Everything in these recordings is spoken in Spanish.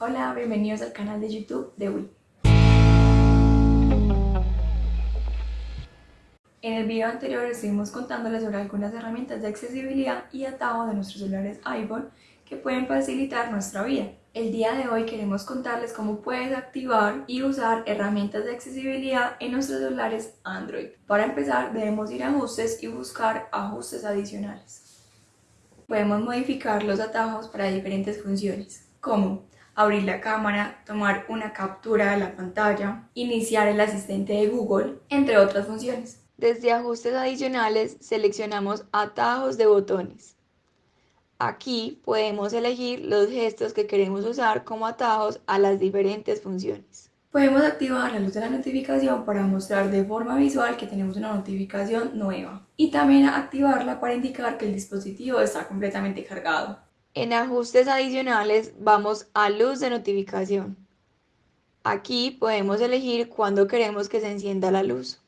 Hola, bienvenidos al canal de YouTube de Wii. En el video anterior estuvimos contándoles sobre algunas herramientas de accesibilidad y atajo de nuestros celulares iPhone que pueden facilitar nuestra vida. El día de hoy queremos contarles cómo puedes activar y usar herramientas de accesibilidad en nuestros celulares Android. Para empezar debemos ir a ajustes y buscar ajustes adicionales. Podemos modificar los atajos para diferentes funciones, como abrir la cámara, tomar una captura de la pantalla, iniciar el asistente de Google, entre otras funciones. Desde ajustes adicionales seleccionamos atajos de botones. Aquí podemos elegir los gestos que queremos usar como atajos a las diferentes funciones. Podemos activar la luz de la notificación para mostrar de forma visual que tenemos una notificación nueva y también activarla para indicar que el dispositivo está completamente cargado. En ajustes adicionales vamos a luz de notificación. Aquí podemos elegir cuándo queremos que se encienda la luz.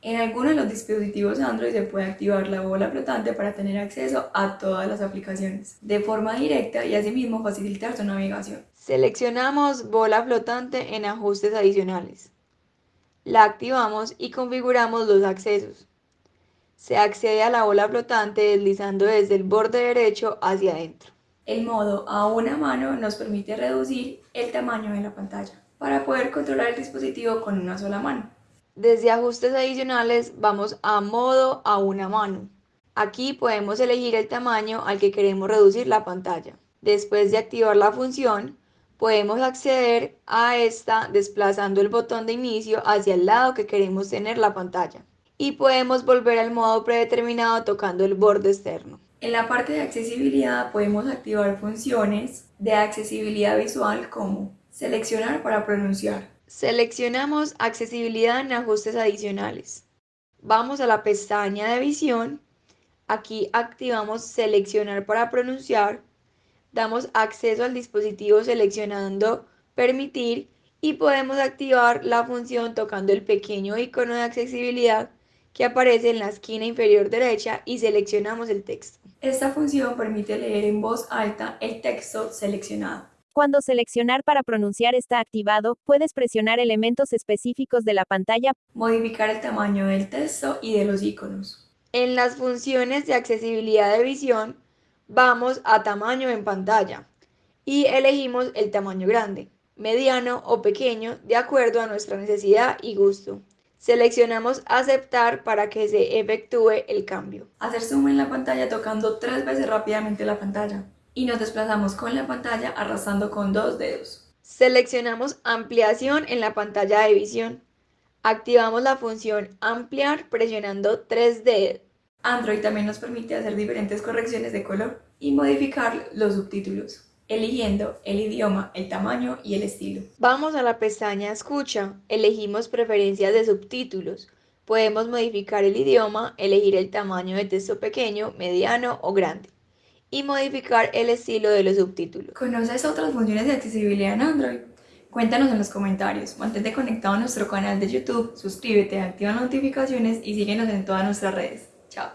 En algunos de los dispositivos Android se puede activar la bola flotante para tener acceso a todas las aplicaciones de forma directa y asimismo facilitar su navegación. Seleccionamos bola flotante en ajustes adicionales. La activamos y configuramos los accesos. Se accede a la bola flotante deslizando desde el borde derecho hacia adentro. El modo a una mano nos permite reducir el tamaño de la pantalla para poder controlar el dispositivo con una sola mano. Desde ajustes adicionales vamos a modo a una mano. Aquí podemos elegir el tamaño al que queremos reducir la pantalla. Después de activar la función, podemos acceder a esta desplazando el botón de inicio hacia el lado que queremos tener la pantalla. Y podemos volver al modo predeterminado tocando el borde externo. En la parte de accesibilidad podemos activar funciones de accesibilidad visual como seleccionar para pronunciar. Seleccionamos accesibilidad en ajustes adicionales. Vamos a la pestaña de visión. Aquí activamos seleccionar para pronunciar. Damos acceso al dispositivo seleccionando permitir y podemos activar la función tocando el pequeño icono de accesibilidad que aparece en la esquina inferior derecha y seleccionamos el texto. Esta función permite leer en voz alta el texto seleccionado. Cuando seleccionar para pronunciar está activado, puedes presionar elementos específicos de la pantalla, modificar el tamaño del texto y de los iconos. En las funciones de accesibilidad de visión, vamos a tamaño en pantalla y elegimos el tamaño grande, mediano o pequeño de acuerdo a nuestra necesidad y gusto. Seleccionamos aceptar para que se efectúe el cambio. Hacer zoom en la pantalla tocando tres veces rápidamente la pantalla. Y nos desplazamos con la pantalla arrastrando con dos dedos. Seleccionamos ampliación en la pantalla de visión. Activamos la función ampliar presionando tres dedos. Android también nos permite hacer diferentes correcciones de color y modificar los subtítulos eligiendo el idioma, el tamaño y el estilo. Vamos a la pestaña Escucha, elegimos preferencias de subtítulos. Podemos modificar el idioma, elegir el tamaño de texto pequeño, mediano o grande y modificar el estilo de los subtítulos. ¿Conoces otras funciones de accesibilidad en Android? Cuéntanos en los comentarios, mantente conectado a nuestro canal de YouTube, suscríbete, activa las notificaciones y síguenos en todas nuestras redes. Chao.